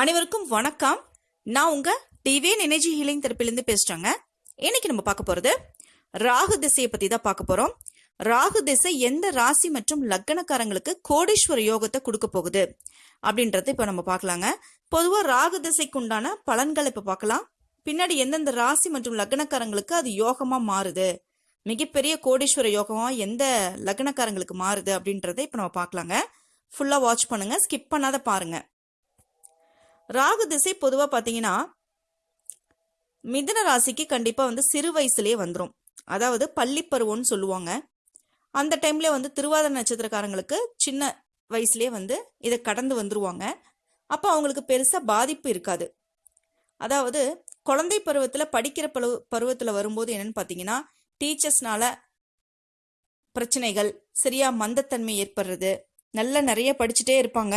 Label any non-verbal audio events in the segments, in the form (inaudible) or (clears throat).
அனைவருக்கும் வணக்கம். நான் உங்க டிவிஎன் எனர்ஜி ஹீலிங் தரப்பிலிருந்து பேசுறேங்க. இன்னைக்கு நம்ம பார்க்க போறது ராகு திசையை பத்தி தான் பார்க்க போறோம். ராகு திசை எந்த ராசி மற்றும் லக்னக்காரங்களுக்கு கோடீஸ்வர யோகத்தை கொடுக்க போகுது அப்படின்றத இப்ப நம்ம பார்க்கலாங்க. பொதுவா ராகு திசைக்கு உண்டான பலன்களை இப்ப பார்க்கலாம். பின்னாடி எந்தெந்த ராசி மற்றும் லக்னக்காரங்களுக்கு அது யோகமா மாறுது? மிகப்பெரிய கோடீஸ்வர யோகமா எந்த லக்னக்காரங்களுக்கு மாறுது அப்படின்றத இப்ப நம்ம பார்க்கலாங்க. ஃபுல்லா வாட்ச் பண்ணுங்க. ஸ்கிப் பண்ணாத பாருங்க. ராகு திசை பொதுவாக பார்த்தீங்கன்னா மிதன ராசிக்கு கண்டிப்பாக வந்து சிறு வயசுலேயே வந்துடும் அதாவது பள்ளி பருவம்னு சொல்லுவாங்க. அந்த டைம்ல வந்து திருவாத நட்சத்திரக்காரங்களுக்கு சின்ன வயசுலேயே வந்து இதை கடந்து வந்துருவாங்க. அப்போ அவங்களுக்கு பெருசாக பாதிப்பு இருக்காது. அதாவது குழந்தை பருவத்தில் படிக்கிற பருவ பருவத்தில் வரும்போது என்னன்னு பார்த்தீங்கன்னா டீச்சர்ஸ்னால பிரச்சனைகள் சரியா மந்தத்தன்மை ஏற்படுறது நல்லா நிறைய படிச்சுட்டே இருப்பாங்க.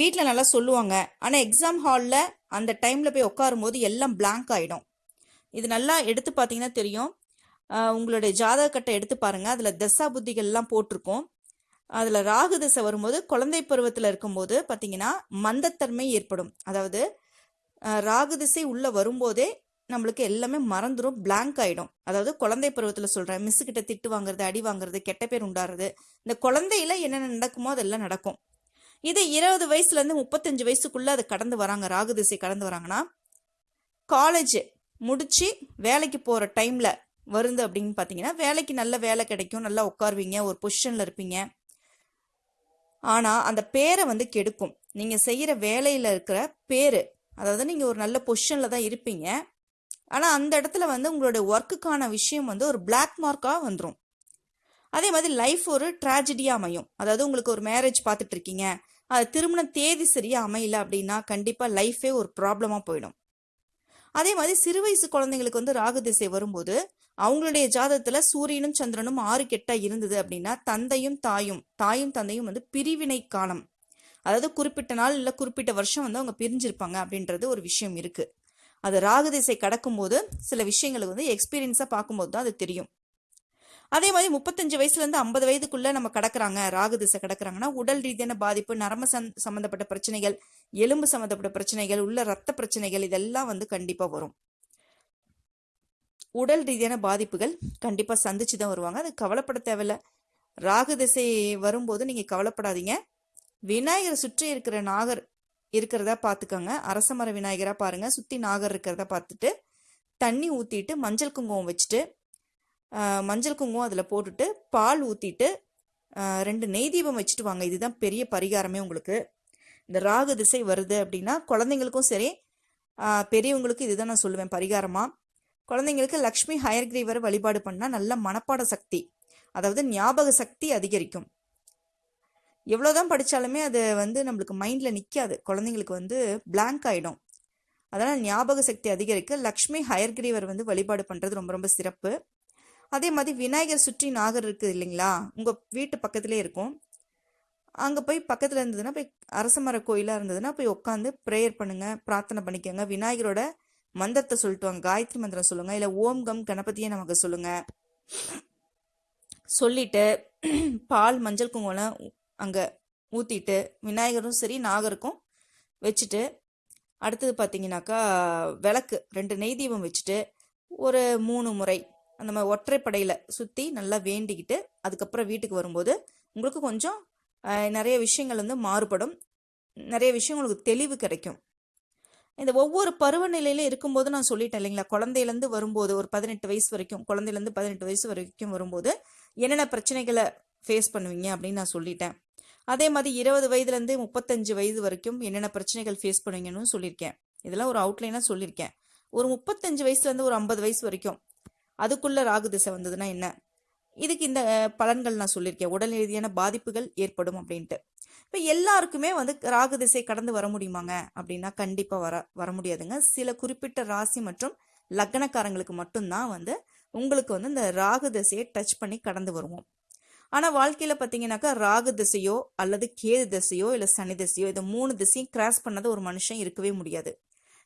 வீட்டில் நல்லா சொல்லுவாங்க. ஆனால் எக்ஸாம் ஹாலில் அந்த டைமில் போய் உட்காரும்போது எல்லாம் பிளாங்க் ஆகிடும் இது நல்லா எடுத்து பார்த்தீங்கன்னா தெரியும். உங்களுடைய ஜாதக கட்டை எடுத்து பாருங்கள் அதில் தசா புத்திகள்லாம் போட்டிருக்கும். அதில் ராகு திசை வரும்போது குழந்தை பருவத்தில் இருக்கும்போது பார்த்தீங்கன்னா மந்தத்தன்மை ஏற்படும். அதாவது ராகு திசை உள்ளே வரும்போதே நம்மளுக்கு எல்லாமே மறந்துடும் பிளாங்க் ஆகிடும் அதாவது குழந்தை பருவத்தில் சொல்கிறேன் மிஸ்ஸுக்கிட்ட கிட்ட திட்டு வாங்குறது அடி வாங்குறது கெட்ட பேர் உண்டாறது இந்த குழந்தையில என்னென்ன நடக்குமோ அதெல்லாம் நடக்கும். இதே இருபது வயசுலேருந்து முப்பத்தஞ்சு வயசுக்குள்ளே அது கடந்து வராங்க. ராகு திசை கடந்து வராங்கன்னா காலேஜ் முடித்து வேலைக்கு போகிற டைமில் வருது அப்படின்னு பார்த்தீங்கன்னா வேலைக்கு நல்ல வேலை கிடைக்கும் நல்லா உட்காருவீங்க ஒரு பொசிஷனில் இருப்பீங்க. ஆனால் அந்த பேரை வந்து கெடுக்கும். நீங்கள் செய்கிற வேலையில் இருக்கிற பேர் அதாவது நீங்கள் ஒரு நல்ல பொசிஷனில் தான் இருப்பீங்க. ஆனால் அந்த இடத்துல வந்து உங்களுடைய ஒர்க்குக்கான விஷயம் வந்து ஒரு பிளாக் மார்க்காக வந்துடும் அதே மாதிரி லைஃப் ஒரு ட்ராஜடியாக அமையும். அதாவது உங்களுக்கு ஒரு மேரேஜ் பார்த்துட்டு இருக்கீங்க. அது திருமண தேதி சரியாக அமையல அப்படின்னா கண்டிப்பாக லைஃபே ஒரு ப்ராப்ளமாக போயிடும். அதே மாதிரி சிறு வயசு குழந்தைங்களுக்கு வந்து ராகு திசை வரும்போது அவங்களுடைய ஜாதகத்தில் சூரியனும் சந்திரனும் ஆறு கெட்டா இருந்தது அப்படின்னா தந்தையும் தாயும் தாயும் தந்தையும் வந்து பிரிவினை காலம். அதாவது குறிப்பிட்ட நாள் இல்லை குறிப்பிட்ட வருஷம் வந்து அவங்க பிரிஞ்சிருப்பாங்க அப்படின்றது ஒரு விஷயம் இருக்கு. அது ராகு திசை கடக்கும்போது சில விஷயங்களுக்கு வந்து எக்ஸ்பீரியன்ஸாக பார்க்கும்போது தான் அது தெரியும். அதே மாதிரி முப்பத்தஞ்சு வயசுலேருந்து ஐம்பது வயதுக்குள்ளே நம்ம கடக்குறாங்க ராகு திசை கடக்குறாங்கன்னா உடல் ரீதியான பாதிப்பு நரம்பு சந் சம்மந்தப்பட்ட பிரச்சனைகள் எலும்பு சம்மந்தப்பட்ட பிரச்சனைகள் உள்ள ரத்த பிரச்சனைகள் இதெல்லாம் வந்து கண்டிப்பாக வரும். உடல் ரீதியான பாதிப்புகள் கண்டிப்பாக சந்திச்சு தான் வருவாங்க. அது கவலைப்பட தேவையில்ல. ராகு திசை வரும்போது நீங்கள் கவலைப்படாதீங்க. விநாயகரை சுற்றி இருக்கிற நாகர் இருக்கிறதா பார்த்துக்கோங்க. அரச மர விநாயகரா பாருங்க. சுற்றி நாகர் இருக்கிறதா பார்த்துட்டு தண்ணி ஊற்றிட்டு மஞ்சள் குங்குமம் வச்சுட்டு மஞ்சள் குங்குமம் அதில் போட்டுட்டு பால் ஊற்றிட்டு ரெண்டு நெய் தீபம் வச்சுட்டு வாங்க. இதுதான் பெரிய பரிகாரமே உங்களுக்கு. இந்த ராகு திசை வருது அப்படின்னா குழந்தைங்களுக்கும் சரி பெரியவங்களுக்கும் இதுதான் நான் சொல்லுவேன் பரிகாரமா. குழந்தைங்களுக்கு லக்ஷ்மி ஹயர்கிரீவரை வழிபாடு பண்ணால் நல்ல மனப்பாட சக்தி அதாவது ஞாபக சக்தி அதிகரிக்கும். எவ்வளோதான் படித்தாலுமே அது வந்து நம்மளுக்கு மைண்டில் நிற்காது குழந்தைங்களுக்கு வந்து பிளாங்க் ஆகிடும் அதனால் ஞாபக சக்தி அதிகரிக்க லக்ஷ்மி ஹயர்கிரீவர் வந்து வழிபாடு பண்ணுறது ரொம்ப ரொம்ப சிறப்பு. அதே மாதிரி விநாயகர் சுற்றி நாகர் இருக்குது இல்லைங்களா? உங்கள் வீட்டு பக்கத்துலேயே இருக்கும். அங்கே போய் பக்கத்தில் இருந்ததுன்னா போய் அரச மர கோயிலாக இருந்ததுன்னா போய் உட்காந்து ப்ரேயர் பண்ணுங்கள் பிரார்த்தனை பண்ணிக்கோங்க. விநாயகரோட மந்திரத்தை சொல்லிட்டு வாங்க காயத்ரி மந்திரம் சொல்லுங்கள் இல்லை ஓம் கம் கணபதியை நமக்கு சொல்லுங்கள் சொல்லிட்டு பால் மஞ்சள் குங்குமம் அங்கே ஊற்றிட்டு விநாயகரும் சரி நாகருக்கும் வச்சுட்டு அடுத்தது பார்த்தீங்கன்னாக்கா விளக்கு ரெண்டு நெய் தீபம் வச்சுட்டு ஒரு மூணு முறை நம்ம ஒற்றைப்படையில் சுற்றி நல்லா வேண்டிக்கிட்டு அதுக்கப்புறம் வீட்டுக்கு வரும்போது உங்களுக்கு கொஞ்சம் நிறைய விஷயங்கள் வந்து மாறுபடும். நிறைய விஷயம் உங்களுக்கு தெளிவு கிடைக்கும். இந்த ஒவ்வொரு பருவநிலையிலும் இருக்கும்போது நான் சொல்லிட்டேன் இல்லைங்களா? குழந்தையிலேருந்து வரும்போது ஒரு பதினெட்டு வயசு வரைக்கும் குழந்தையிலேருந்து பதினெட்டு வயசு வரைக்கும் வரும்போது என்னென்ன பிரச்சனைகளை ஃபேஸ் பண்ணுவீங்க அப்படின்னு நான் சொல்லிட்டேன். அதே மாதிரி இருபது வயதுலேருந்து முப்பத்தஞ்சு வயது வரைக்கும் என்னென்ன பிரச்சனைகள் ஃபேஸ் பண்ணுவீங்கன்னு சொல்லியிருக்கேன். இதெல்லாம் ஒரு அவுட்லைனாக சொல்லியிருக்கேன். ஒரு முப்பத்தஞ்சு வயசுலேருந்து ஒரு ஐம்பது வயசு வரைக்கும் அதுக்குள்ளே ராகு திசை வந்ததுன்னா என்ன? இதுக்கு இந்த பலன்கள் நான் சொல்லியிருக்கேன். உடல் ரீதியான பாதிப்புகள் ஏற்படும் அப்படின்ட்டு. இப்போ எல்லாருக்குமே வந்து ராகு திசை கடந்து வர முடியுமாங்க? அப்படின்னா கண்டிப்பாக வர வர முடியாதுங்க. சில குறிப்பிட்ட ராசி மற்றும் லக்னக்காரங்களுக்கு மட்டும்தான் வந்து உங்களுக்கு வந்து இந்த ராகு திசையை டச் பண்ணி கடந்து வருவோம். ஆனால் வாழ்க்கையில் பார்த்தீங்கன்னாக்கா ராகு திசையோ அல்லது கேது திசையோ இல்லை சனி திசையோ இதை மூணு திசையும் கிராஸ் பண்ணாத ஒரு மனுஷன் இருக்கவே முடியாது.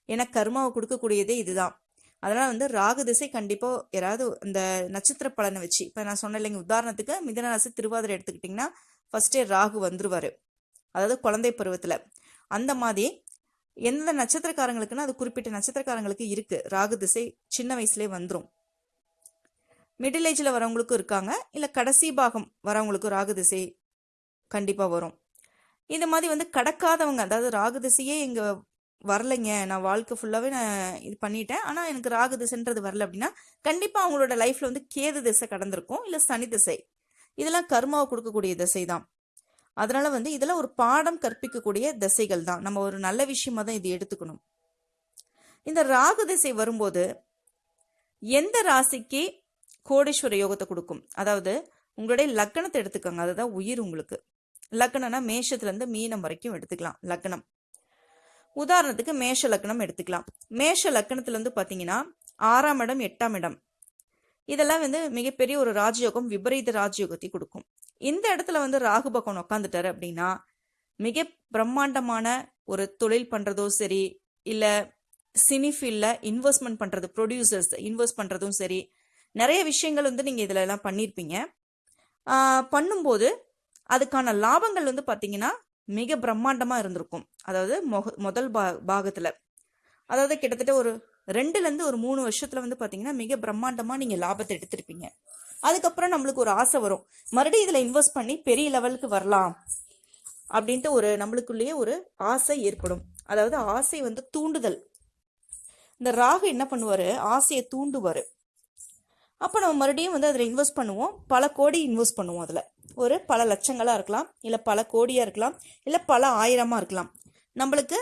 ஏன்னா கர்மாவை கொடுக்கக்கூடியதே இதுதான். அதனால் வந்து ராகு திசை கண்டிப்பாக யாராவது இந்த நட்சத்திர பலனை வச்சு இப்போ நான் சொன்னேன் இல்லைங்க உதாரணத்துக்கு மிதன ராசி திருவாதிரை எடுத்துக்கிட்டிங்கன்னா ஃபஸ்ட்டே ராகு வந்துருவார். அதாவது குழந்தை பருவத்தில். அந்த மாதிரி எந்த நட்சத்திரக்காரங்களுக்குன்னா அது குறிப்பிட்ட நட்சத்திரக்காரங்களுக்கு இருக்குது ராகு திசை சின்ன வயசுலேயே வந்துடும் மிடில் ஏஜில் வரவங்களுக்கும் இருக்காங்க. இல்லை கடைசி பாகம் வரவங்களுக்கும் ராகு திசை கண்டிப்பாக வரும். இந்த மாதிரி வந்து கடக்காதவங்க அதாவது ராகு திசையே எங்கள் வரலைங்க. நான் வாழ்க்கை ஃபுல்லாகவே நான் இது பண்ணிட்டேன். ஆனால் எனக்கு ராகு திசைன்றது வரல அப்படின்னா கண்டிப்பாக அவங்களோட லைஃப்பில் வந்து கேது திசை கடந்திருக்கும். இல்லை சனி திசை. இதெல்லாம் கர்மாவை கொடுக்கக்கூடிய திசை தான். அதனால் வந்து இதெல்லாம் ஒரு பாடம் கற்பிக்கக்கூடிய திசைகள் தான். நம்ம ஒரு நல்ல விஷயமா தான் இது எடுத்துக்கணும். இந்த ராகு திசை வரும்போது எந்த ராசிக்கு கோடீஸ்வர யோகத்தை கொடுக்கும்? அதாவது உங்களுடைய லக்கணத்தை எடுத்துக்கோங்க. அதுதான் உயிர் உங்களுக்கு. லக்கணம்னா மேஷத்துலேருந்து மீனம் வரைக்கும் எடுத்துக்கலாம். லக்கணம். உதாரணத்துக்கு மேஷ லக்னம் எடுத்துக்கலாம். மேஷ லக்கணத்துலேருந்து பார்த்தீங்கன்னா ஆறாம் இடம் எட்டாம் இடம். இதெல்லாம் வந்து மிகப்பெரிய ஒரு ராஜயோகம் விபரீத ராஜயோகத்தை கொடுக்கும். இந்த இடத்துல வந்து ராகு பகவான் உட்காந்துட்டாரு அப்படின்னா மிக பிரம்மாண்டமான ஒரு தொழில் பண்றதோ சரி இல்லை சினி ஃபீல்டில் இன்வெஸ்ட்மெண்ட் பண்ணுறது ப்ரொடியூசர்ஸ் இன்வெஸ்ட் பண்ணுறதும் சரி நிறைய விஷயங்கள் வந்து நீங்கள் இதில் எல்லாம் பண்ணியிருப்பீங்க பண்ணும்போது அதுக்கான லாபங்கள் வந்து பார்த்தீங்கன்னா மிக பிரம்மாண்டமாக இருந்திருக்கும். அதாவது மொக முதல் பா பாகத்தில். அதாவது கிட்டத்தட்ட ஒரு ரெண்டுலேருந்து ஒரு மூணு வருஷத்தில் வந்து பார்த்தீங்கன்னா மிக பிரம்மாண்டமாக நீங்கள் லாபத்தை எடுத்திருப்பீங்க. அதுக்கப்புறம் நம்மளுக்கு ஒரு ஆசை வரும். மறுபடியும் இதில் இன்வெஸ்ட் பண்ணி பெரிய லெவலுக்கு வரலாம் அப்படின்ட்டு ஒரு நம்மளுக்குள்ளேயே ஒரு ஆசை ஏற்படும். அதாவது ஆசை வந்து தூண்டுதல். இந்த ராகு என்ன பண்ணுவார்? ஆசையை தூண்டுவார். அப்போ நம்ம மறுபடியும் வந்து அதில் இன்வெஸ்ட் பண்ணுவோம். பல கோடி இன்வெஸ்ட் பண்ணுவோம் அதில். ஒரு பல லட்சங்களாக இருக்கலாம் இல்லை பல கோடியாக இருக்கலாம் இல்லை பல ஆயிரமாக இருக்கலாம். நம்மளுக்கு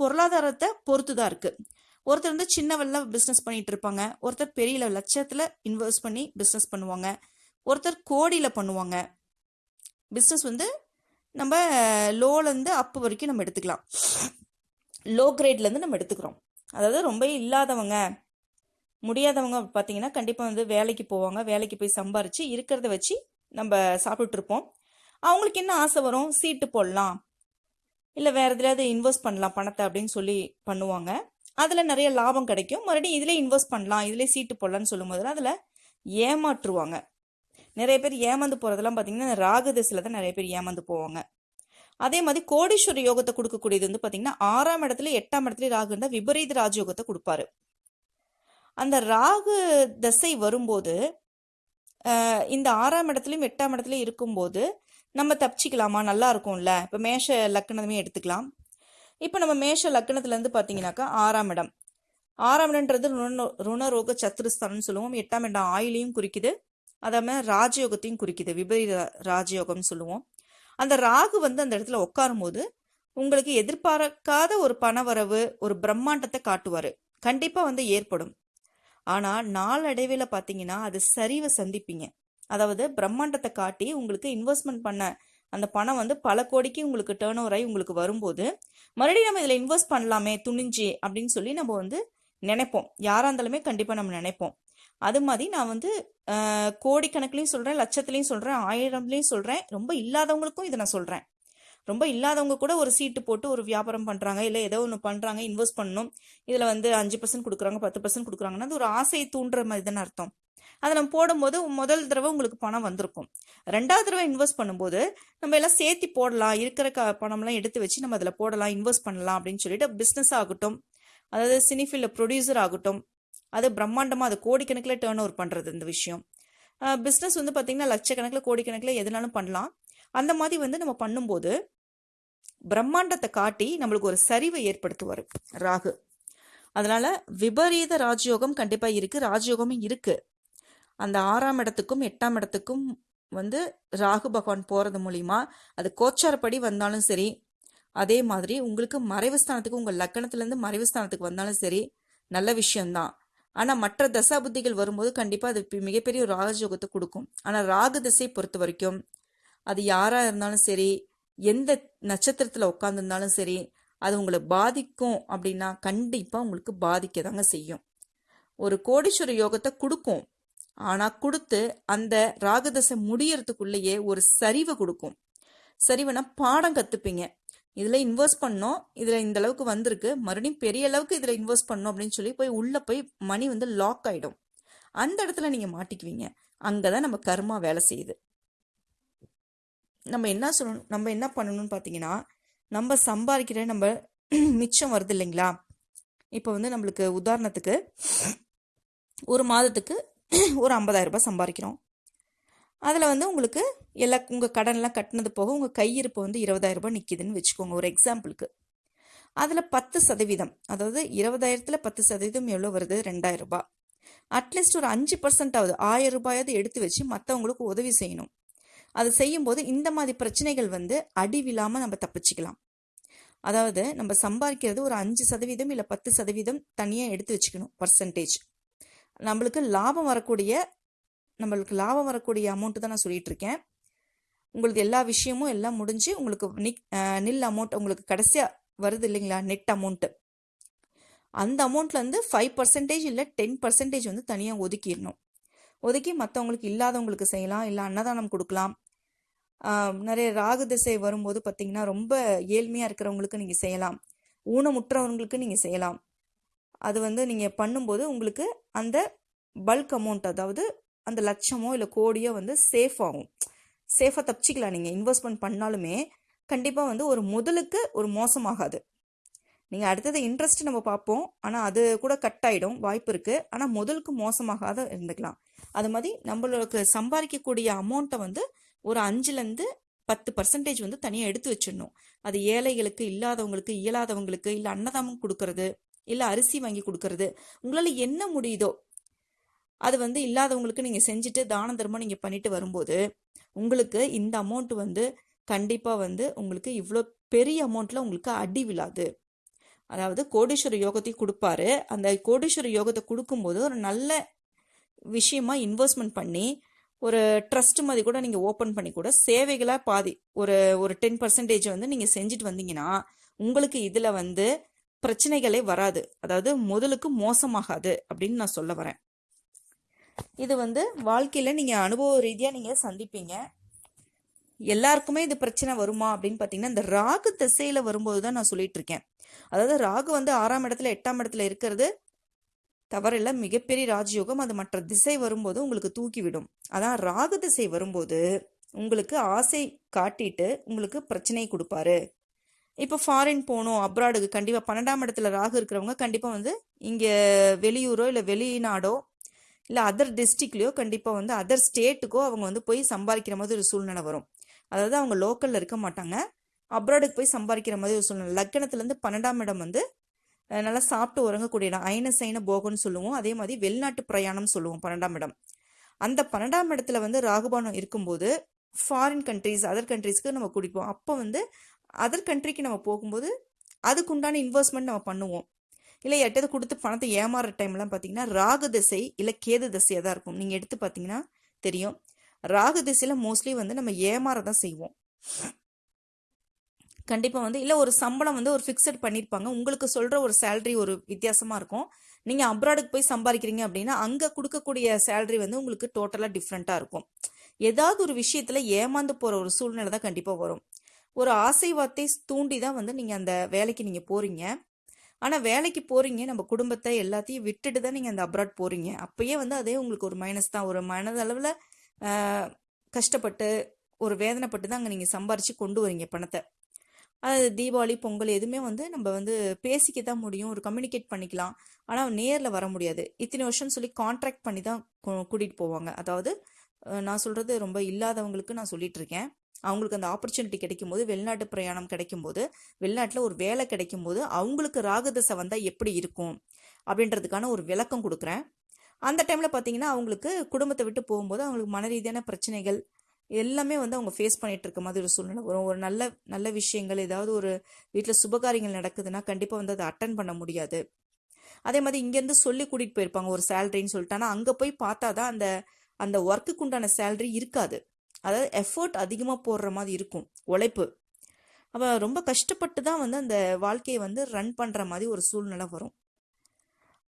பொருளாதாரத்தை பொறுத்து தான் இருக்குது ஒருத்தர் வந்து சின்ன வெள்ள பிஸ்னஸ் பண்ணிகிட்டு இருப்பாங்க. ஒருத்தர் பெரிய லட்சத்தில் இன்வெஸ்ட் பண்ணி பிஸ்னஸ் பண்ணுவாங்க. ஒருத்தர் கோடியில் பண்ணுவாங்க. பிஸ்னஸ் வந்து நம்ம லோலேருந்து அப்பு வரைக்கும் நம்ம எடுத்துக்கலாம். லோ கிரேட்லேருந்து நம்ம எடுத்துக்கிறோம். அதாவது ரொம்ப இல்லாதவங்க முடியாதவங்க பார்த்தீங்கன்னா கண்டிப்பாக வந்து வேலைக்கு போவாங்க. வேலைக்கு போய் சம்பாரித்து இருக்கிறத வச்சு நம்ம சாப்பிட்ருப்போம் அவங்களுக்கு என்ன ஆசை வரும்? சீட்டு போடலாம். இல்லை வேறு எதுலையாவது இன்வெஸ்ட் பண்ணலாம் பணத்தை அப்படின்னு சொல்லி பண்ணுவாங்க. அதில் நிறைய லாபம் கிடைக்கும். மறுபடியும் இதிலே இன்வெஸ்ட் பண்ணலாம் இதிலே சீட்டு போடலான்னு சொல்லும் போதில் அதில் ஏமாற்றுவாங்க. நிறைய பேர் ஏமாந்து போகிறதெல்லாம் பார்த்தீங்கன்னா ராகு திசையில் தான் நிறைய பேர் ஏமாந்து போவாங்க. அதே மாதிரி கோடீஸ்வர யோகத்தை கொடுக்கக்கூடியது வந்து பார்த்தீங்கன்னா ஆறாம் இடத்துல எட்டாம் இடத்துல ராகு இருந்தால் விபரீத ராஜயோகத்தை கொடுப்பாரு. அந்த ராகு தசை வரும்போது இந்த ஆறாம் இடத்துலையும் எட்டாம் இடத்துலையும் இருக்கும்போது நம்ம தப்பிச்சிக்கலாமா? நல்லா இருக்கும்ல. இப்போ மேஷ லக்கணமே எடுத்துக்கலாம். இப்போ நம்ம மேஷ லக்கணத்துலேருந்து பார்த்தீங்கன்னாக்கா ஆறாம் இடம். ஆறாம் இடம்ன்றது ருண ருணரோக சத்துருஸ்தானம்னு சொல்லுவோம். எட்டாம் இடம் ஆயிலையும் குறிக்குது. அதே மாதிரி ராஜயோகத்தையும் குறிக்குது. விபரீத ராஜயோகம்னு சொல்லுவோம். அந்த ராகு வந்து அந்த இடத்துல உட்காரும் போது உங்களுக்கு எதிர்பார்க்காத ஒரு பணவரவு ஒரு பிரம்மாண்டத்தை காட்டுவார். கண்டிப்பாக வந்து ஏற்படும். ஆனால் நாளடைவில் பார்த்தீங்கன்னா அது சரிவை சந்திப்பீங்க. அதாவது பிரம்மாண்டத்தை காட்டி உங்களுக்கு இன்வெஸ்ட்மெண்ட் பண்ண அந்த பணம் வந்து பல கோடிக்கு உங்களுக்கு டேர்ன் ஓவர் ஆகி உங்களுக்கு வரும்போது மறுபடியும் நம்ம இதில் இன்வெஸ்ட் பண்ணலாமே துணிஞ்சு அப்படின்னு சொல்லி நம்ம வந்து நினைப்போம். யாராக இருந்தாலுமே கண்டிப்பாக நம்ம நினைப்போம். அது மாதிரி நான் வந்து கோடிக்கணக்குலையும் சொல்கிறேன் லட்சத்துலையும் சொல்கிறேன் ஆயிரம்லையும் சொல்கிறேன் ரொம்ப இல்லாதவங்களுக்கும் இதை நான் சொல்கிறேன் ரொம்ப இல்லாதவங்க கூட ஒரு சீட்டு போட்டு ஒரு வியாபாரம் பண்ணுறாங்க இல்லை ஏதோ ஒன்று பண்ணுறாங்க இன்வெஸ்ட் பண்ணணும். இதில் வந்து அஞ்சு பர்சன்ட் கொடுக்குறாங்க பத்து பர்சன்ட் கொடுக்குறாங்கன்னா அது ஒரு ஆசையை தூண்டுற மாதிரி தானே அர்த்தம். அதை நம்ம போடும்போது முதல் தடவை உங்களுக்கு பணம் வந்திருக்கும். ரெண்டாவது தடவை இன்வெஸ்ட் பண்ணும்போது நம்ம எல்லாம் சேர்த்து போடலாம் இருக்கிற க பணம்லாம் எடுத்து வச்சு நம்ம அதில் போடலாம் இன்வெஸ்ட் பண்ணலாம் அப்படின்னு சொல்லிட்டு பிஸ்னஸ் ஆகட்டும். அதாவது சினிஃபீல்டில் ப்ரொடியூசர் ஆகட்டும். அது பிரம்மாண்டமாக அது கோடிக்கணக்கில் டேர்ன் ஓவர் பண்ணுறது இந்த விஷயம். பிஸ்னஸ் வந்து பார்த்திங்கன்னா லட்சக்கணக்கில் கோடிக்கணக்கில் எதுனாலும் பண்ணலாம். அந்த மாதிரி வந்து நம்ம பண்ணும்போது பிரம்மாண்டத்தை காட்டி நம்மளுக்கு ஒரு சரிவை ஏற்படுத்துவார் ராகு. அதனால விபரீத ராஜயோகம் கண்டிப்பாக இருக்கு ராஜயோகமும் இருக்கு. அந்த ஆறாம் இடத்துக்கும் எட்டாம் இடத்துக்கும் வந்து ராகு பகவான் போகிறது மூலிமா அது கோச்சாரப்படி வந்தாலும் சரி அதே மாதிரி உங்களுக்கு மறைவு ஸ்தானத்துக்கு உங்கள் லக்கணத்துலேருந்து மறைவு ஸ்தானத்துக்கு வந்தாலும் சரி நல்ல விஷயம்தான். ஆனால் மற்ற தசாபுத்திகள் வரும்போது கண்டிப்பாக அது மிகப்பெரிய ஒரு ராஜயோகத்தை கொடுக்கும். ஆனால் ராகு திசை பொறுத்த வரைக்கும் அது யாராக இருந்தாலும் சரி எந்த நட்சத்திரத்தில் உட்காந்துருந்தாலும் சரி அது உங்களை பாதிக்கும் அப்படின்னா கண்டிப்பாக உங்களுக்கு பாதிக்க தாங்க செய்யும். ஒரு கோடீஸ்வர யோகத்தை கொடுக்கும். ஆனால் கொடுத்து அந்த ராகதசை முடியறதுக்குள்ளேயே ஒரு சரிவை கொடுக்கும். சரிவனா பாடம் கற்றுப்பீங்க இதில் இன்வெஸ்ட் பண்ணோம் இதில் இந்த அளவுக்கு வந்திருக்கு மறுபடியும் பெரிய அளவுக்கு இதில் இன்வெஸ்ட் பண்ணோம் அப்படின்னு சொல்லி போய் உள்ளே போய் மணி வந்து லாக் ஆகிடும் அந்த இடத்துல நீங்கள் மாட்டிக்குவீங்க. அங்கே தான் நம்ம கர்மா வேலை செய்யுது. நம்ம என்ன சொல்லணும் நம்ம என்ன பண்ணணும்னு பார்த்தீங்கன்னா நம்ம சம்பாதிக்கிற நம்ம (clears throat) மிச்சம் வருது இல்லைங்களா? இப்போ வந்து நம்மளுக்கு உதாரணத்துக்கு ஒரு மாதத்துக்கு (clears throat) ஒரு 50000 ரூபாய் சம்பாதிக்கிறோம். அதில் வந்து உங்களுக்கு எல்லா உங்கள் கடன்லாம் கட்டினது போக உங்கள் கையிருப்பு வந்து 20000 ரூபாய் நிற்கிதுன்னு வச்சுக்கோங்க ஒரு எக்ஸாம்பிளுக்கு அதில் பத்து சதவீதம் அதாவது இருபதாயிரத்தில் பத்து சதவீதம் எவ்வளோ வருது? ரெண்டாயிரம் ரூபாய். அட்லீஸ்ட் ஒரு அஞ்சு பர்சன்டாவது ஆயிரம் ரூபாயாவது எடுத்து வச்சு மற்றவங்களுக்கு உதவி செய்யணும். அது செய்யும்போது இந்த மாதிரி பிரச்சனைகள் வந்து அடிவில்லாமல் நம்ம தப்பிச்சுக்கலாம். அதாவது நம்ம சம்பாதிக்கிறது ஒரு அஞ்சு சதவீதம் இல்லை பத்து சதவீதம் தனியாக எடுத்து வச்சுக்கணும் பர்சன்டேஜ் நம்மளுக்கு லாபம் வரக்கூடிய நம்மளுக்கு லாபம் வரக்கூடிய அமௌண்ட்டு தான் நான் சொல்லிட்டு இருக்கேன். உங்களுக்கு எல்லா விஷயமும் எல்லாம் முடிஞ்சு உங்களுக்கு நிக் நில் அமௌண்ட் உங்களுக்கு கடைசியாக வருது இல்லைங்களா? நெட் அமௌண்ட்டு அந்த அமௌண்ட்லேருந்து ஃபைவ் பர்சன்டேஜ் இல்லை டென் பர்சன்டேஜ் வந்து தனியாக ஒதுக்கிடணும். ஒதுக்கி மற்றவங்களுக்கு இல்லாதவங்களுக்கு செய்யலாம் இல்லை அன்னதானம் கொடுக்கலாம் நிறைய ராகு திசை வரும்போது பார்த்தீங்கன்னா ரொம்ப ஏழ்மையாக இருக்கிறவங்களுக்கு நீங்கள் செய்யலாம். ஊனமுற்றவங்களுக்கு நீங்கள் செய்யலாம். அது வந்து நீங்கள் பண்ணும்போது உங்களுக்கு அந்த பல்க் அமௌண்ட் அதாவது அந்த லட்சமோ இல்லை கோடியோ வந்து சேஃப் ஆகும். சேஃபாக தப்பிச்சிக்கலாம் நீங்கள் இன்வெஸ்ட்மெண்ட் பண்ணாலுமே கண்டிப்பாக வந்து ஒரு முதலுக்கு ஒரு மோசமாகாது. நீங்கள் அடுத்தது இன்ட்ரெஸ்ட் நம்ம பார்ப்போம். ஆனால் அது கூட கட் ஆகிடும் வாய்ப்பு இருக்குது ஆனால் முதலுக்கு மோசமாகாத இருந்துக்கலாம். அது மாதிரி நம்மளுக்கு சம்பாதிக்கக்கூடிய அமௌண்ட்டை வந்து ஒரு அஞ்சுலேருந்து பத்து பர்சன்டேஜ் வந்து தனியாக எடுத்து வச்சிடணும். அது ஏழைகளுக்கு இல்லாதவங்களுக்கு இயலாதவங்களுக்கு இல்லை அன்னதானம் கொடுக்கறது இல்லை அரிசி வாங்கி கொடுக்கறது உங்களால் என்ன முடியுதோ அது வந்து இல்லாதவங்களுக்கு நீங்கள் செஞ்சுட்டு தான தர்மம் நீங்கள் பண்ணிட்டு வரும்போது உங்களுக்கு இந்த அமௌண்ட் வந்து கண்டிப்பாக வந்து உங்களுக்கு இவ்வளோ பெரிய அமௌண்ட்டில் உங்களுக்கு அடி விழாது. அதாவது கோடீஸ்வர யோகத்தையும் கொடுப்பாரு. அந்த கோடீஸ்வர யோகத்தை கொடுக்கும்போது ஒரு நல்ல விஷயமா இன்வெஸ்ட்மெண்ட் பண்ணி ஒரு ட்ரஸ்ட் மாதிரி கூட நீங்கள் ஓப்பன் பண்ணி கூட சேவைகளாக பாதி ஒரு ஒரு டென் பர்சன்டேஜ் வந்து நீங்கள் செஞ்சுட்டு வந்தீங்கன்னா உங்களுக்கு இதில் வந்து பிரச்சனைகளே வராது. அதாவது முதலுக்கு மோசமாகாது அப்படின்னு நான் சொல்ல வரேன். இது வந்து வாழ்க்கையில் நீங்கள் அனுபவ ரீதியாக நீங்கள் சந்திப்பீங்க. எல்லாருக்குமே இது பிரச்சனை வருமா அப்படின்னு பார்த்தீங்கன்னா இந்த ராகு திசையில் வரும்போது தான் நான் சொல்லிட்டு இருக்கேன். அதாவது ராகு வந்து ஆறாம் இடத்துல எட்டாம் இடத்துல இருக்கிறது. தவறில்ல. மிகப்பெரிய ராஜயோகம் அது மற்ற திசை வரும்போது உங்களுக்கு தூக்கிவிடும். அதான் ராகு திசை வரும்போது உங்களுக்கு ஆசை காட்டிட்டு உங்களுக்கு பிரச்சனை கொடுப்பாரு. இப்போ ஃபாரின் போகணும் அப்ராடுக்கு கண்டிப்பாக பன்னெண்டாம் இடத்துல ராகு இருக்கிறவங்க கண்டிப்பாக வந்து இங்கே வெளியூரோ இல்லை வெளிநாடோ இல்லை அதர் டிஸ்ட்ரிக்ட்லேயோ கண்டிப்பாக வந்து அதர் ஸ்டேட்டுக்கோ அவங்க வந்து போய் சம்பாதிக்கிற மாதிரி ஒரு சூழ்நிலை வரும். அதாவது அவங்க லோக்கலில் இருக்க மாட்டாங்க. அப்ராடுக்கு போய் சம்பாதிக்கிற மாதிரி ஒரு சூழ்நிலை. லக்கணத்துலேருந்து பன்னெண்டாம் இடம் வந்து நல்லா சாப்பிட்டு உறங்கக்கூடிய இடம். ஐன சைன போகம்னு சொல்லுவோம். அதே மாதிரி வெளிநாட்டு பிரயாணம் சொல்லுவோம் பன்னெண்டாம் இடம். அந்த பன்னெண்டாம் இடத்துல வந்து ராகுபானம் இருக்கும்போது ஃபாரின் கண்ட்ரீஸ் அதர் கண்ட்ரீஸ்க்கு நம்ம குடிப்போம் அப்போ வந்து அதர் கண்ட்ரிக்கு நம்ம போகும்போது அதுக்குண்டான இன்வெஸ்ட்மெண்ட் நம்ம பண்ணுவோம். இல்லை எட்டது கொடுத்து பணத்தை ஏமாறுற டைம்லாம் பார்த்தீங்கன்னா ராகு திசை இல்லை கேது திசையாக தான் இருக்கும். நீங்கள் எடுத்து பார்த்தீங்கன்னா தெரியும். ராகு திசையில் மோஸ்ட்லி வந்து நம்ம ஏமாற தான் செய்வோம். கண்டிப்பாக வந்து இல்லை ஒரு சம்பளம் வந்து ஒரு ஃபிக்ஸட் பண்ணியிருப்பாங்க உங்களுக்கு சொல்கிற ஒரு சேல்ரி ஒரு வித்தியாசமாக இருக்கும். நீங்கள் அப்ராடுக்கு போய் சம்பாதிக்கிறீங்க அப்படின்னா அங்கே கொடுக்கக்கூடிய சேல்ரி வந்து உங்களுக்கு டோட்டலாக டிஃப்ரெண்ட்டாக இருக்கும். ஏதாவது ஒரு விஷயத்தில் ஏமாந்து போகிற ஒரு சூழ்நிலை தான் கண்டிப்பாக வரும். ஒரு ஆசைவாத்தை தூண்டி தான் வந்து நீங்கள் அந்த வேலைக்கு நீங்கள் போகிறீங்க ஆனால் வேலைக்கு போகிறீங்க நம்ம குடும்பத்தை எல்லாத்தையும் விட்டுட்டு தான் நீங்கள் அந்த அப்ராட் போகிறீங்க அப்பயே வந்து அதே உங்களுக்கு ஒரு மைனஸ் தான். ஒரு மனதளவில் கஷ்டப்பட்டு ஒரு வேதனைப்பட்டு தான் அங்கே நீங்கள் சம்பாரித்து கொண்டு வரீங்க பணத்தை. அது தீபாவளி பொங்கல் எதுவுமே வந்து நம்ம வந்து பேசிக்க தான் முடியும். ஒரு கம்யூனிகேட் பண்ணிக்கலாம். ஆனால் நேரில் வர முடியாது. இத்தனை வருஷம் சொல்லி கான்ட்ராக்ட் பண்ணி தான் கூட்டிகிட்டு போவாங்க. அதாவது நான் சொல்கிறது ரொம்ப இல்லாதவங்களுக்கு நான் சொல்லிட்டு இருக்கேன். அவங்களுக்கு அந்த ஆப்பர்ச்சுனிட்டி கிடைக்கும்போது வெளிநாட்டு பிரயாணம் கிடைக்கும்போது வெளிநாட்டில் ஒரு வேலை கிடைக்கும்போது அவங்களுக்கு ராகதசை வந்தால் எப்படி இருக்கும்? அப்படின்றதுக்கான ஒரு விளக்கம் கொடுக்குறேன். அந்த டைமில் பார்த்தீங்கன்னா அவங்களுக்கு குடும்பத்தை விட்டு போகும்போது அவங்களுக்கு மன ரீதியான பிரச்சனைகள் எல்லாமே வந்து அவங்க ஃபேஸ் பண்ணிட்டு இருக்க மாதிரி ஒரு சூழ்நிலை வரும். ஒரு நல்ல நல்ல விஷயங்கள் ஏதாவது ஒரு வீட்டில் சுபகாரியங்கள் நடக்குதுன்னா கண்டிப்பாக வந்து அதை அட்டன் பண்ண முடியாது. அதே மாதிரி இங்கேருந்து சொல்லி கூட்டிகிட்டு போயிருப்பாங்க ஒரு சேலரின்னு சொல்லிட்டு. ஆனால் அங்கே போய் பார்த்தா தான் அந்த அந்த ஒர்க்குக்கு உண்டான சேலரி இருக்காது. அதாவது எஃபோர்ட் அதிகமாக போடுற மாதிரி இருக்கும் உழைப்பு. அப்போ ரொம்ப கஷ்டப்பட்டு தான் வந்து அந்த வாழ்க்கையை வந்து ரன் பண்ணுற மாதிரி ஒரு சூழ்நிலை வரும்.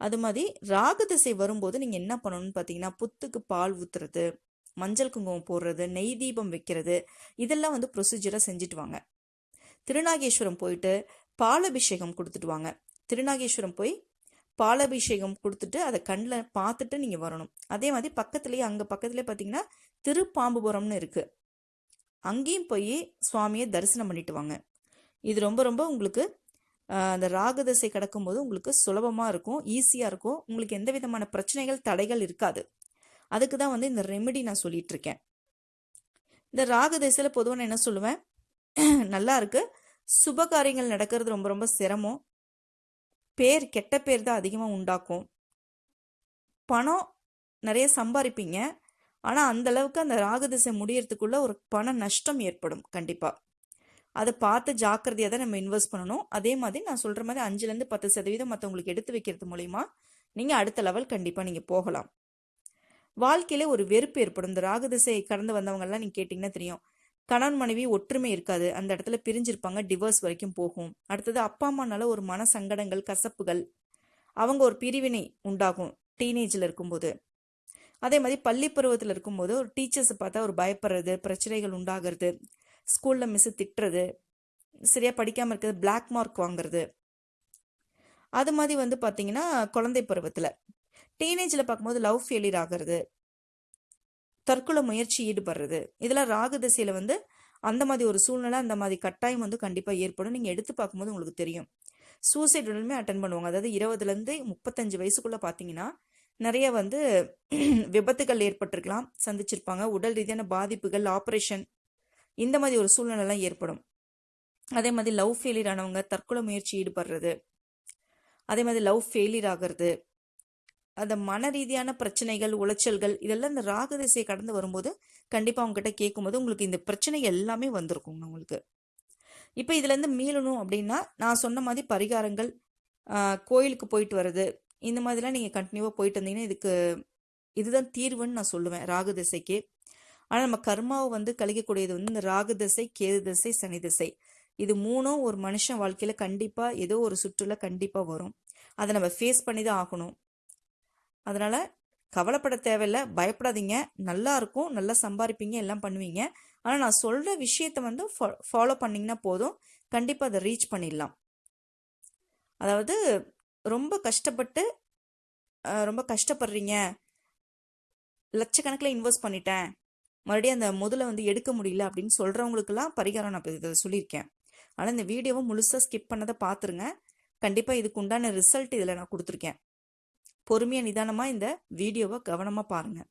அது மாதிரி ராகு திசை வரும்போது நீங்கள் என்ன பண்ணணும்னு பார்த்தீங்கன்னா புத்துக்கு பால் ஊற்றுறது மஞ்சள் குங்குமம் போடுறது நெய் தீபம் வைக்கிறது இதெல்லாம் வந்து ப்ரொசீஜராக செஞ்சுட்டு வாங்க திருநாகேஸ்வரம் போயிட்டு பாலபிஷேகம் கொடுத்துட்டு வாங்க. திருநாகேஸ்வரம் போய் பாலபிஷேகம் கொடுத்துட்டு அதை கண்ணில் பார்த்துட்டு நீங்கள் வரணும். அதே மாதிரி பக்கத்துலேயே அங்கே பக்கத்துலேயே பார்த்தீங்கன்னா திருப்பாம்புபுரம்னு இருக்குது அங்கேயும் போய் சுவாமியை தரிசனம் பண்ணிட்டு வாங்க. இது ரொம்ப ரொம்ப உங்களுக்கு அந்த ராகதசை திசை கடக்கும்போது உங்களுக்கு சுலபமாக இருக்கும் ஈஸியாக இருக்கும். உங்களுக்கு எந்த விதமான பிரச்சனைகள் தடைகள் இருக்காது. அதுக்கு தான் வந்து இந்த ரெமெடி நான் சொல்லிட்டு இருக்கேன் இந்த ராகு திசையில் பொதுவாக நான் என்ன சொல்லுவேன்? (clears throat) நல்லா இருக்கு. சுப காரியங்கள் நடக்கிறது ரொம்ப ரொம்ப சிரமம். பேர் கெட்ட பேர் தான் அதிகமாக உண்டாக்கும். பணம் நிறைய சம்பாதிப்பீங்க ஆனால் அந்த அளவுக்கு அந்த ராகு திசை முடியறதுக்குள்ள ஒரு பண நஷ்டம் ஏற்படும் கண்டிப்பாக அதை பார்த்து ஜாக்கிரதையாக தான் நம்ம இன்வெஸ்ட் பண்ணணும். அதே மாதிரி நான் சொல்கிற மாதிரி அஞ்சுலேருந்து பத்து சதவீதம் மற்றவங்களுக்கு எடுத்து வைக்கிறது மூலிமா நீங்கள் அடுத்த லெவல் கண்டிப்பாக நீங்கள் போகலாம். வாழ்க்கையில ஒரு வெறுப்பு ஏற்படும். இந்த ராகு திசை கடந்து வந்தவங்கெல்லாம் நீங்கள் கேட்டிங்கன்னா தெரியும். கணவன் மனைவி ஒற்றுமை இருக்காது. அந்த இடத்துல பிரிஞ்சிருப்பாங்க டிவோர்ஸ் வரைக்கும் போகும். அடுத்தது அப்பா அம்மானால ஒரு மன சங்கடங்கள் கசப்புகள் அவங்க ஒரு பிரிவினை உண்டாகும் டீனேஜில் இருக்கும்போது. அதே மாதிரி பள்ளி பருவத்தில் இருக்கும்போது ஒரு டீச்சர்ஸை பார்த்தா ஒரு பயப்படுறது பிரச்சனைகள் உண்டாகிறது ஸ்கூலில் மிஸ்ஸு திட்டுறது சரியாக படிக்காமல் இருக்கிறது பிளாக் மார்க் வாங்குறது. அது மாதிரி வந்து பார்த்தீங்கன்னா குழந்தை பருவத்தில். டீனேஜில் பார்க்கும்போது லவ் ஃபெயிலியர் ஆகிறது. தற்கொலை முயற்சி ஈடுபடுறது. இதெல்லாம் ராகு திசையில் வந்து அந்த மாதிரி ஒரு சூழ்நிலை அந்த மாதிரி கட்டாயம் வந்து கண்டிப்பாக ஏற்படும். நீங்கள் எடுத்து பார்க்கும்போது உங்களுக்கு தெரியும். சூசைட் உடலுமே அட்டன் பண்ணுவாங்க. அதாவது இருபதுலேருந்து முப்பத்தஞ்சு வயசுக்குள்ளே பார்த்தீங்கன்னா நிறைய வந்து விபத்துகள் ஏற்பட்டிருக்கலாம் சந்திச்சிருப்பாங்க. உடல் ரீதியான பாதிப்புகள் ஆப்ரேஷன் இந்த மாதிரி ஒரு சூழ்நிலைலாம் ஏற்படும். அதே மாதிரி லவ் ஃபெயிலியர் ஆனவங்க தற்கொலை முயற்சி ஈடுபடுறது. அதே மாதிரி லவ் ஃபெயிலியர் ஆகிறது. அந்த மன ரீதியான பிரச்சனைகள் உளைச்சல்கள் இதெல்லாம் இந்த ராகு திசையை கடந்து வரும்போது கண்டிப்பாக அவங்ககிட்ட கேட்கும்போது உங்களுக்கு இந்த பிரச்சனை எல்லாமே வந்திருக்குங்க உங்களுக்கு. இப்போ இதுலேருந்து மீளணும் அப்படின்னா நான் சொன்ன மாதிரி பரிகாரங்கள் கோயிலுக்கு போயிட்டு வர்றது இந்த மாதிரிலாம் நீங்கள் கண்டினியூவாக போயிட்டு வந்தீங்கன்னா இதுக்கு இதுதான் தீர்வுன்னு நான் சொல்லுவேன் ராகு திசைக்கு. ஆனால் நம்ம கர்மாவை வந்து கழிக்கக்கூடியது வந்து இந்த ராகு திசை கேது திசை சனி திசை. இது மூணும் ஒரு மனுஷன் வாழ்க்கையில் கண்டிப்பாக ஏதோ ஒரு சுற்றுலா கண்டிப்பாக வரும். அதை நம்ம ஃபேஸ் பண்ணி தான் ஆகணும். அதனால் கவலைப்பட தேவையில்ல பயப்படாதீங்க. நல்லா இருக்கும் நல்லா சம்பாதிப்பீங்க எல்லாம் பண்ணுவீங்க. ஆனால் நான் சொல்கிற விஷயத்த வந்து ஃபாலோ பண்ணிங்கன்னா போதும். கண்டிப்பாக அதை ரீச் பண்ணிடலாம். அதாவது ரொம்ப கஷ்டப்பட்டு ரொம்ப கஷ்டப்படுறீங்க. லட்சக்கணக்கில் இன்வெஸ்ட் பண்ணிட்டேன். மறுபடியும் அந்த முதல்ல வந்து எடுக்க முடியல அப்படின்னு சொல்கிறவங்களுக்கெல்லாம் பரிகாரம் நான் இதை சொல்லியிருக்கேன். ஆனால் இந்த வீடியோவை முழுசாக ஸ்கிப் பண்ணதை பார்த்துருங்க. கண்டிப்பாக இதுக்கு உண்டான ரிசல்ட் இதில் நான் கொடுத்துருக்கேன். பொறுமையாக நிதானமாக இந்த வீடியோவை கவனமாக பாருங்கள்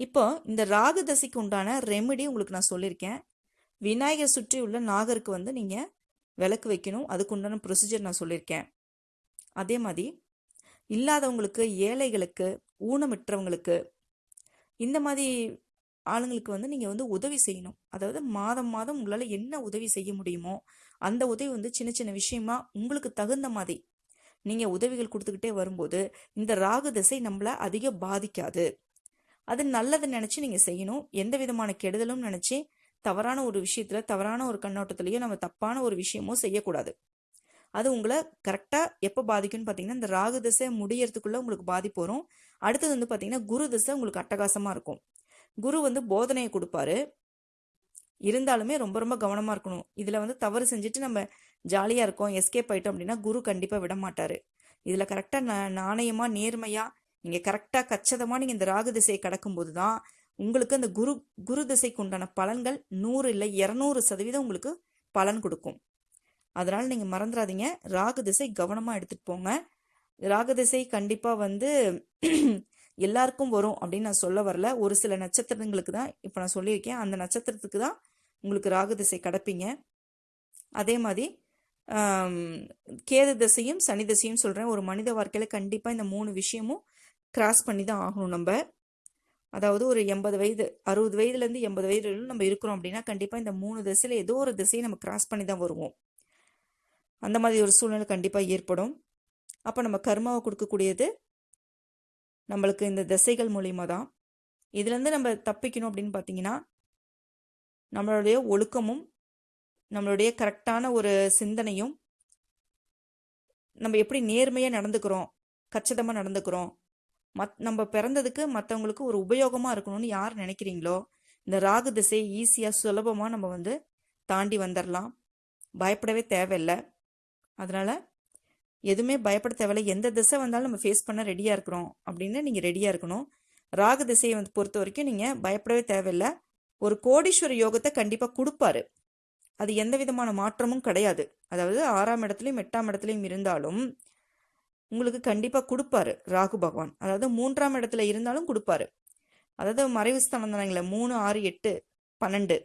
இப்போ இந்த ராகு தசைக்கு உண்டான ரெமெடி உங்களுக்கு நான் சொல்லியிருக்கேன் விநாயகர் சுற்றி உள்ள நாகருக்கு வந்து நீங்கள் விளக்கு வைக்கணும். அதுக்கு உண்டான ப்ரொசீஜர் நான் சொல்லியிருக்கேன் அதே மாதிரி இல்லாதவங்களுக்கு ஏழைகளுக்கு ஊனமிற்றவங்களுக்கு இந்த மாதிரி ஆளுங்களுக்கு வந்து நீங்கள் வந்து உதவி செய்யணும். அதாவது மாதம் மாதம் உங்களால் என்ன உதவி செய்ய முடியுமோ அந்த உதவி வந்து சின்ன சின்ன விஷயமா உங்களுக்கு தகுந்த மாதிரி நீங்கள் உதவிகள் கொடுத்துக்கிட்டே வரும்போது இந்த ராகு திசை நம்மளை அதிக பாதிக்காது. அது நல்லது நினச்சி நீங்கள் செய்யணும். எந்த விதமான கெடுதலும் நினச்சி தவறான ஒரு விஷயத்தில் தவறான ஒரு கண்ணோட்டத்திலையோ நம்ம தப்பான ஒரு விஷயமோ செய்யக்கூடாது. அது உங்களை கரெக்டாக எப்போ பாதிக்கும்னு பார்த்தீங்கன்னா இந்த ராகு திசை முடியறதுக்குள்ள உங்களுக்கு பாதிப்பு வரும். அடுத்தது வந்து பார்த்தீங்கன்னா குரு திசை உங்களுக்கு அட்டகாசமாக இருக்கும். குரு வந்து போதனையை கொடுப்பாரு. இருந்தாலுமே ரொம்ப ரொம்ப கவனமாக இருக்கணும். இதில் வந்து தவறு செஞ்சுட்டு நம்ம ஜாலியாக இருக்கோம் எஸ்கேப் ஆகிட்டோம் அப்படின்னா குரு கண்டிப்பாக விட மாட்டார். இதில் கரெக்டாக ந நாணயமாக நேர்மையாக நீங்கள் கரெக்டாக கச்சிதமாக நீங்கள் இந்த ராகு திசையை கடக்கும்போது தான் உங்களுக்கு அந்த குரு குரு திசைக்கு உண்டான பலன்கள் நூறு இல்லை இரநூறு சதவீதம் உங்களுக்கு பலன் கொடுக்கும். அதனால் நீங்கள் மறந்துடாதீங்க ராகு திசை கவனமாக எடுத்துகிட்டு போங்க. ராகு திசை கண்டிப்பாக வந்து எல்லாருக்கும் வரும் அப்படின்னு நான் சொல்ல வரல. ஒரு சில நட்சத்திரங்களுக்கு தான் இப்போ நான் சொல்லியிருக்கேன். அந்த நட்சத்திரத்துக்கு தான் உங்களுக்கு ராகு திசை கடப்பீங்க. அதே மாதிரி கேது திசையும் சனி திசையும் சொல்கிறேன் ஒரு மனித வாழ்க்கையில் கண்டிப்பாக இந்த மூணு விஷயமும் கிராஸ் பண்ணி தான் ஆகணும் நம்ம. அதாவது ஒரு எண்பது வயது அறுபது வயதுலேருந்து எண்பது வயது நம்ம இருக்கிறோம் அப்படின்னா கண்டிப்பாக இந்த மூணு திசையில் ஏதோ ஒரு திசையை நம்ம கிராஸ் பண்ணி தான் வருவோம். அந்த மாதிரி ஒரு சூழ்நிலை கண்டிப்பாக ஏற்படும். அப்போ நம்ம கர்மாவை கொடுக்கக்கூடியது நம்மளுக்கு இந்த திசைகள் மூலியமாக தான். இதுலேருந்து நம்ம தப்பிக்கணும் அப்படின்னு பார்த்தீங்கன்னா நம்மளுடைய ஒழுக்கமும் நம்மளுடைய கரெக்டான ஒரு சிந்தனையும் நம்ம எப்படி நேர்மையாக நடந்துக்கிறோம் கச்சிதமாக நடந்துக்கிறோம் மத் நம்ம பிறந்ததுக்கு மற்றவங்களுக்கு ஒரு உபயோகமாக இருக்கணும்னு யார் நினைக்கிறீங்களோ இந்த ராகு திசை ஈஸியாக சுலபமாக நம்ம வந்து தாண்டி வந்துடலாம் பயப்படவே தேவையில்லை. அதனால் எதுவுமே பயப்பட தேவையில்லை. எந்த திசை வந்தாலும் நம்ம ஃபேஸ் பண்ண ரெடியாக இருக்கிறோம் அப்படின்னு நீங்கள் ரெடியாக இருக்கணும். ராகு திசையை வந்து பொறுத்த வரைக்கும் நீங்கள் பயப்படவே தேவையில்லை. ஒரு கோடீஸ்வர யோகத்தை கண்டிப்பாக கொடுப்பாரு. அது எந்த விதமான மாற்றமும் கிடையாது. அதாவது ஆறாம் இடத்துலையும் எட்டாம் இடத்துலையும் இருந்தாலும் உங்களுக்கு கண்டிப்பாக கொடுப்பாரு ராகு பகவான். அதாவது மூன்றாம் இடத்துல இருந்தாலும் கொடுப்பாரு. அதாவது மறைவு ஸ்தானம் தானங்களே மூணு ஆறு எட்டு பன்னெண்டு.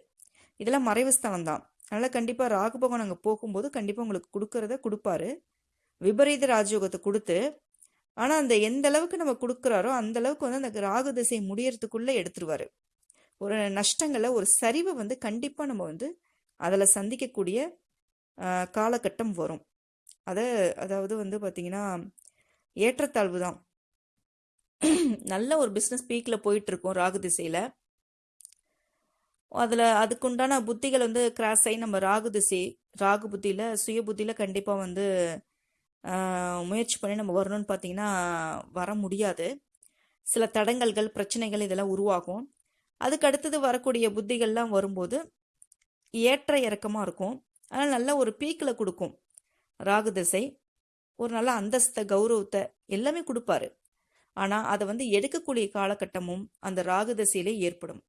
இதெல்லாம் மறைவு ஸ்தானம் தான். அதனால் கண்டிப்பாக ராகு பகவான் அங்கே போகும்போது கண்டிப்பாக உங்களுக்கு கொடுக்கறத கொடுப்பாரு. விபரீத ராஜயோகத்தை கொடுத்து ஆனால் அந்த எந்த அளவுக்கு நம்ம கொடுக்குறாரோ அந்த அளவுக்கு வந்து அந்த ராகு திசை முடியறதுக்குள்ளே எடுத்துருவாரு. ஒரு நஷ்டங்களை ஒரு சரிவை வந்து கண்டிப்பாக நம்ம வந்து அதில் சந்திக்கக்கூடிய காலகட்டம் வரும். அதை அதாவது வந்து பார்த்திங்கன்னா ஏற்றத்தாழ்வு தான். நல்ல ஒரு பிஸ்னஸ் பீக்கில் போயிட்டுருக்கோம் ராகு திசையில். அதில் அதுக்குண்டான புத்திகள் வந்து கிராஸ் ஆகி நம்ம ராகு திசை ராகு புத்தியில் சுய புத்தியில் கண்டிப்பாக வந்து முயற்சி பண்ணி நம்ம வரணும்னு பார்த்தீங்கன்னா வர முடியாது. சில தடங்கல்கள் பிரச்சனைகள் இதெல்லாம் உருவாகும். அதுக்கு அடுத்தது வரக்கூடிய புத்திகள்லாம் வரும்போது ஏற்ற இறக்கமாக இருக்கும். ஆனால் நல்ல ஒரு பீக்கில் கொடுக்கும். ராகு திசை ஒரு நல்ல அந்தஸ்தை கௌரவத்தை எல்லாமே கொடுப்பாரு. ஆனால் அதை வந்து எடுக்கக்கூடிய காலகட்டமும் அந்த ராகு திசையிலே ஏற்படும்.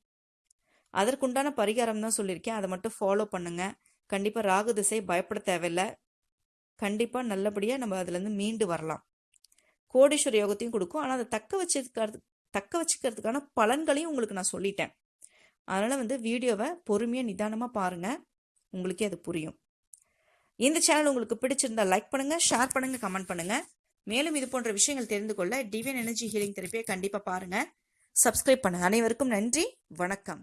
அதற்குண்டான பரிகாரம் தான் சொல்லியிருக்கேன். அதை மட்டும் ஃபாலோ பண்ணுங்க. கண்டிப்பாக ராகு திசை பயப்பட தேவையில்லை. கண்டிப்பாக நல்லபடியாக நம்ம அதுலேருந்து மீண்டு வரலாம். கோடீஸ்வர யோகத்தையும் கொடுக்கும். ஆனால் அதை தக்க வச்சுக்கிறது தக்க வச்சுக்கிறதுக்கான பலன்களையும் உங்களுக்கு நான் சொல்லிட்டேன். அதனால் வந்து வீடியோவை பொறுமையாக நிதானமாக பாருங்கள் உங்களுக்கே அது புரியும். இந்த சேனல் உங்களுக்கு பிடிச்சிருந்தா லைக் பண்ணுங்கள் ஷேர் பண்ணுங்கள் கமெண்ட் பண்ணுங்கள் மேலும் இது போன்ற விஷயங்கள் தெரிந்து கொள்ள டிவியன் எனர்ஜி ஹீலிங் தெரப்பியை கண்டிப்பாக பாருங்கள் சப்ஸ்கிரைப் பண்ணுங்கள் அனைவருக்கும் நன்றி. வணக்கம்.